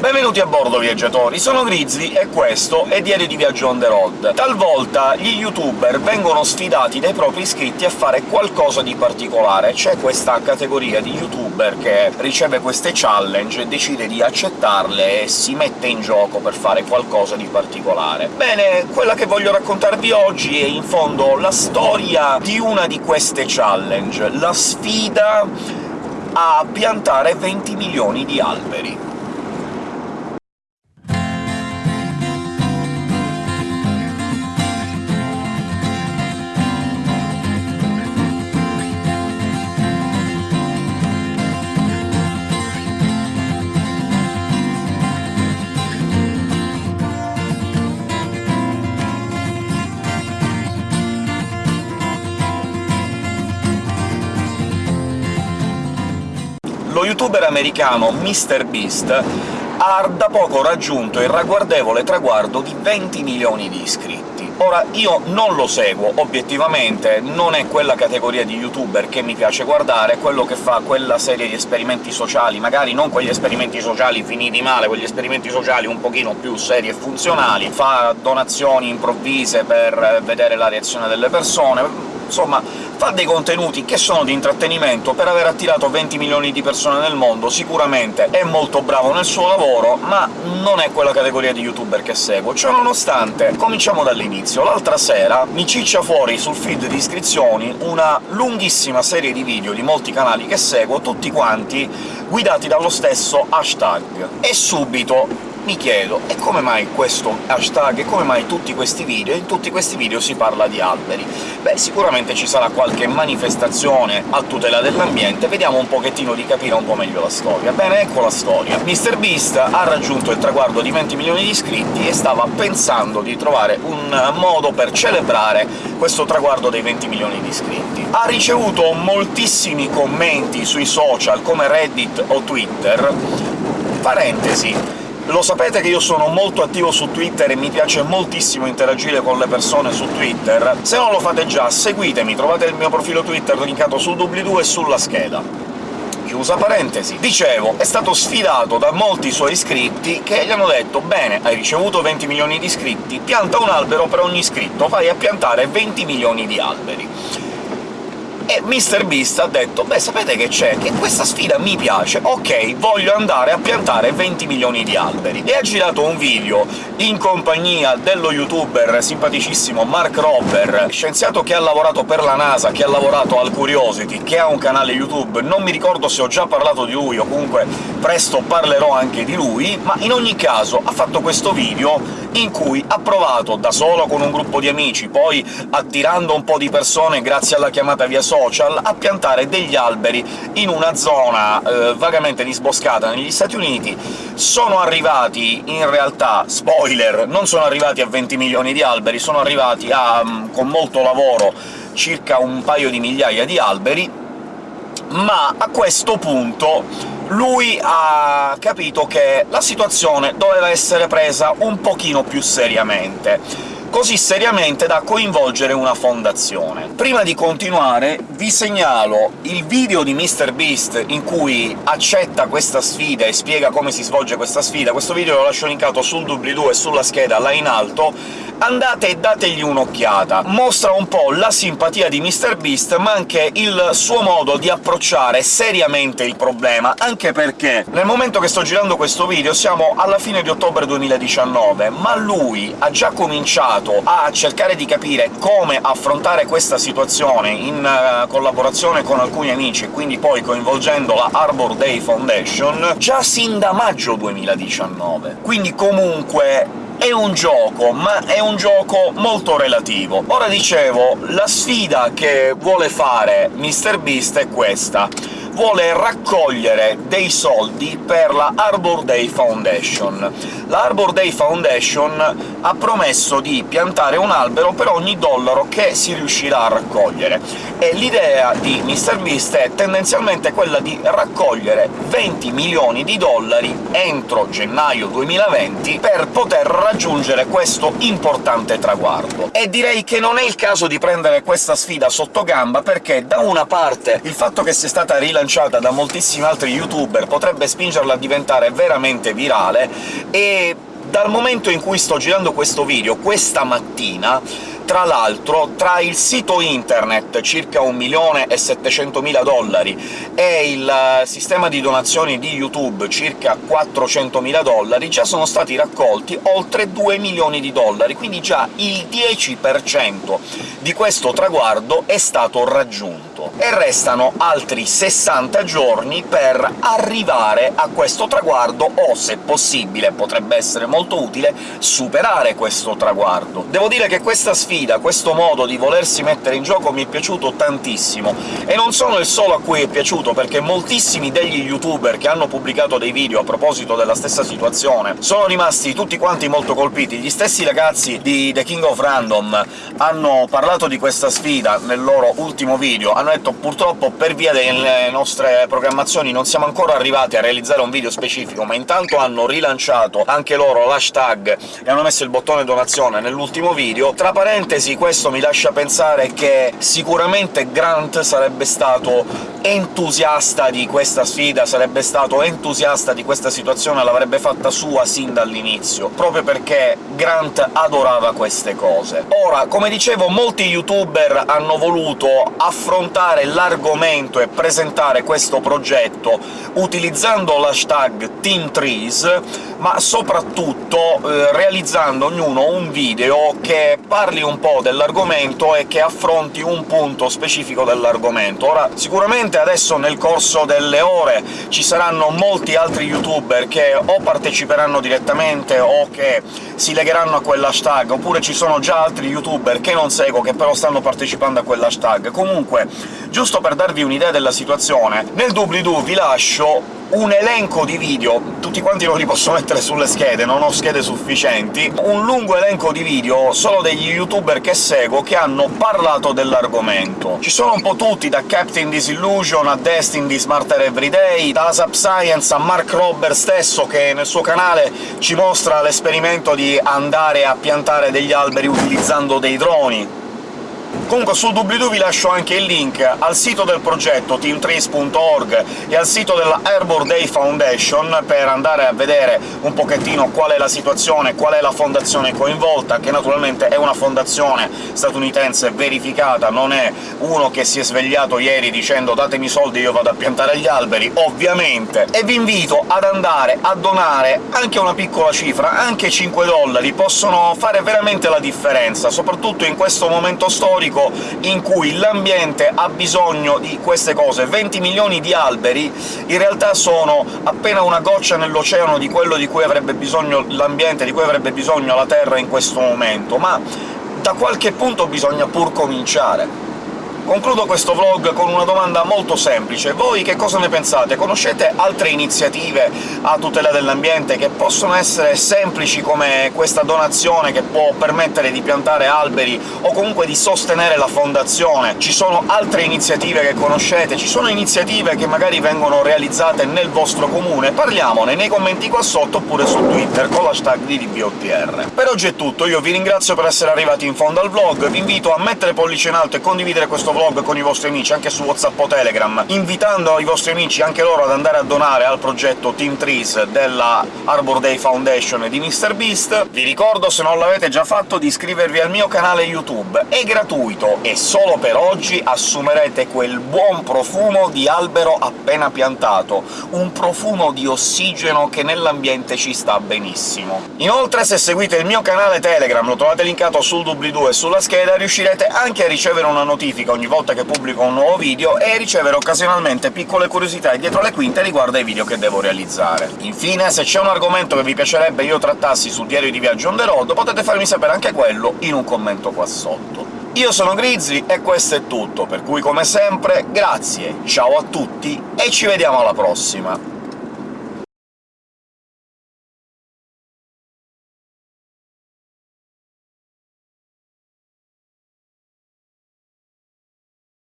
Benvenuti a bordo, viaggiatori! Sono Grizzly e questo è Diario di Viaggio on the road. Talvolta gli youtuber vengono sfidati dai propri iscritti a fare qualcosa di particolare. C'è questa categoria di youtuber che riceve queste challenge, decide di accettarle e si mette in gioco per fare qualcosa di particolare. Bene, quella che voglio raccontarvi oggi è in fondo la storia di una di queste challenge, la sfida a piantare 20 milioni di alberi. Lo youtuber americano MrBeast ha da poco raggiunto il ragguardevole traguardo di 20 milioni di iscritti. Ora, io non lo seguo, obiettivamente, non è quella categoria di youtuber che mi piace guardare, quello che fa quella serie di esperimenti sociali, magari non quegli esperimenti sociali finiti male, quegli esperimenti sociali un pochino più seri e funzionali, fa donazioni improvvise per vedere la reazione delle persone, insomma fa dei contenuti che sono di intrattenimento, per aver attirato 20 milioni di persone nel mondo sicuramente è molto bravo nel suo lavoro, ma non è quella categoria di youtuber che seguo. Ciononostante, cominciamo dall'inizio. L'altra sera mi ciccia fuori sul feed di iscrizioni una lunghissima serie di video di molti canali che seguo, tutti quanti guidati dallo stesso hashtag. E subito mi chiedo e come mai questo hashtag, e come mai tutti questi video? In tutti questi video si parla di alberi. Beh, sicuramente ci sarà qualche manifestazione a tutela dell'ambiente, vediamo un pochettino di capire un po' meglio la storia. Bene, ecco la storia. MrBeast ha raggiunto il traguardo di 20 milioni di iscritti e stava pensando di trovare un modo per celebrare questo traguardo dei 20 milioni di iscritti. Ha ricevuto moltissimi commenti sui social, come Reddit o Twitter, parentesi, lo sapete che io sono molto attivo su Twitter e mi piace moltissimo interagire con le persone su Twitter? Se non lo fate già, seguitemi, trovate il mio profilo Twitter linkato sul doobly-doo e sulla scheda chiusa parentesi. Dicevo, è stato sfidato da molti suoi iscritti che gli hanno detto «Bene, hai ricevuto 20 milioni di iscritti, pianta un albero per ogni iscritto, vai a piantare 20 milioni di alberi». E MrBeast ha detto «Beh, sapete che c'è? Che questa sfida mi piace, ok, voglio andare a piantare 20 milioni di alberi». E ha girato un video in compagnia dello youtuber simpaticissimo Mark Rober, scienziato che ha lavorato per la NASA, che ha lavorato al Curiosity, che ha un canale YouTube, non mi ricordo se ho già parlato di lui o comunque presto parlerò anche di lui, ma in ogni caso ha fatto questo video in cui ha provato, da solo con un gruppo di amici, poi attirando un po' di persone grazie alla chiamata via social, a piantare degli alberi in una zona eh, vagamente disboscata negli Stati Uniti. Sono arrivati, in realtà, spoiler, non sono arrivati a 20 milioni di alberi, sono arrivati a, mm, con molto lavoro, circa un paio di migliaia di alberi, ma a questo punto lui ha capito che la situazione doveva essere presa un pochino più seriamente così seriamente da coinvolgere una fondazione. Prima di continuare vi segnalo il video di MrBeast in cui accetta questa sfida e spiega come si svolge questa sfida, questo video lo lascio linkato sul doobly-doo e sulla scheda là in alto, andate e dategli un'occhiata. Mostra un po' la simpatia di MrBeast, ma anche il suo modo di approcciare seriamente il problema, anche perché nel momento che sto girando questo video siamo alla fine di ottobre 2019, ma lui ha già cominciato a cercare di capire come affrontare questa situazione in uh, collaborazione con alcuni amici, e quindi poi coinvolgendo la Arbor Day Foundation, già sin da maggio 2019. Quindi comunque è un gioco, ma è un gioco molto relativo. Ora dicevo, la sfida che vuole fare MrBeast è questa vuole raccogliere dei soldi per la Arbor Day Foundation. La Arbor Day Foundation ha promesso di piantare un albero per ogni dollaro che si riuscirà a raccogliere, e l'idea di MrBeast è tendenzialmente quella di raccogliere 20 milioni di dollari entro gennaio 2020 per poter raggiungere questo importante traguardo. E direi che non è il caso di prendere questa sfida sotto gamba, perché da una parte il fatto che sia stata rilanciata da moltissimi altri youtuber potrebbe spingerla a diventare veramente virale, e dal momento in cui sto girando questo video, questa mattina, tra l'altro, tra il sito internet, circa 1.700.000 dollari, e il eh, sistema di donazioni di YouTube, circa 400.000 dollari, già sono stati raccolti oltre 2 milioni di dollari, quindi già il 10% di questo traguardo è stato raggiunto. E restano altri 60 giorni per arrivare a questo traguardo, o, se possibile, potrebbe essere molto utile, superare questo traguardo. Devo dire che questa sfida sfida, questo modo di volersi mettere in gioco mi è piaciuto tantissimo, e non sono il solo a cui è piaciuto, perché moltissimi degli youtuber che hanno pubblicato dei video a proposito della stessa situazione sono rimasti tutti quanti molto colpiti. Gli stessi ragazzi di The King of Random hanno parlato di questa sfida nel loro ultimo video, hanno detto purtroppo per via delle nostre programmazioni non siamo ancora arrivati a realizzare un video specifico, ma intanto hanno rilanciato anche loro l'hashtag e hanno messo il bottone donazione nell'ultimo video. Tra parentesi parentesi questo mi lascia pensare che sicuramente Grant sarebbe stato entusiasta di questa sfida, sarebbe stato entusiasta di questa situazione, l'avrebbe fatta sua sin dall'inizio, proprio perché Grant adorava queste cose. Ora, come dicevo, molti youtuber hanno voluto affrontare l'argomento e presentare questo progetto utilizzando l'hashtag TeamTrees, ma soprattutto eh, realizzando ognuno un video che parli un po' dell'argomento e che affronti un punto specifico dell'argomento. Ora, sicuramente adesso nel corso delle ore ci saranno molti altri youtuber che o parteciperanno direttamente o che si legheranno a quell'hashtag, oppure ci sono già altri youtuber che non seguo, che però stanno partecipando a quell'hashtag. Comunque, giusto per darvi un'idea della situazione, nel doobly-doo vi lascio un elenco di video, tutti quanti non li posso mettere sulle schede, non ho schede sufficienti, un lungo elenco di video solo degli youtuber che seguo che hanno parlato dell'argomento. Ci sono un po' tutti, da Captain Disillusion a Destin di Smarter Everyday, dalla Subscience a Mark Robber stesso, che nel suo canale ci mostra l'esperimento di andare a piantare degli alberi utilizzando dei droni, Comunque sul doobly-doo vi lascio anche il link al sito del progetto teamtrace.org e al sito della Arbor Day Foundation per andare a vedere un pochettino qual è la situazione, qual è la fondazione coinvolta, che naturalmente è una fondazione statunitense verificata, non è uno che si è svegliato ieri dicendo «datemi soldi io vado a piantare gli alberi», ovviamente. E vi invito ad andare a donare anche una piccola cifra, anche 5 dollari, possono fare veramente la differenza, soprattutto in questo momento storico storico in cui l'ambiente ha bisogno di queste cose. 20 milioni di alberi in realtà sono appena una goccia nell'oceano di quello di cui avrebbe bisogno l'ambiente, di cui avrebbe bisogno la Terra in questo momento, ma da qualche punto bisogna pur cominciare. Concludo questo vlog con una domanda molto semplice. Voi che cosa ne pensate? Conoscete altre iniziative a tutela dell'ambiente che possono essere semplici come questa donazione che può permettere di piantare alberi o comunque di sostenere la fondazione? Ci sono altre iniziative che conoscete? Ci sono iniziative che magari vengono realizzate nel vostro comune? Parliamone nei commenti qua sotto oppure su Twitter con l'hashtag DDBOTR. Per oggi è tutto, io vi ringrazio per essere arrivati in fondo al vlog, vi invito a mettere pollice in alto e condividere questo vlog vlog con i vostri amici, anche su WhatsApp o Telegram, invitando i vostri amici anche loro ad andare a donare al progetto Team Trees della Arbor Day Foundation di MrBeast. Vi ricordo, se non l'avete già fatto, di iscrivervi al mio canale YouTube. È gratuito, e solo per oggi assumerete quel buon profumo di albero appena piantato, un profumo di ossigeno che nell'ambiente ci sta benissimo. Inoltre, se seguite il mio canale Telegram, lo trovate linkato sul doobly-doo e sulla scheda, riuscirete anche a ricevere una notifica ogni volta che pubblico un nuovo video e ricevere occasionalmente piccole curiosità dietro le quinte riguardo ai video che devo realizzare. Infine, se c'è un argomento che vi piacerebbe io trattassi sul diario di Viaggio on the road, potete farmi sapere anche quello in un commento qua sotto. Io sono Grizzly e questo è tutto, per cui come sempre grazie, ciao a tutti e ci vediamo alla prossima!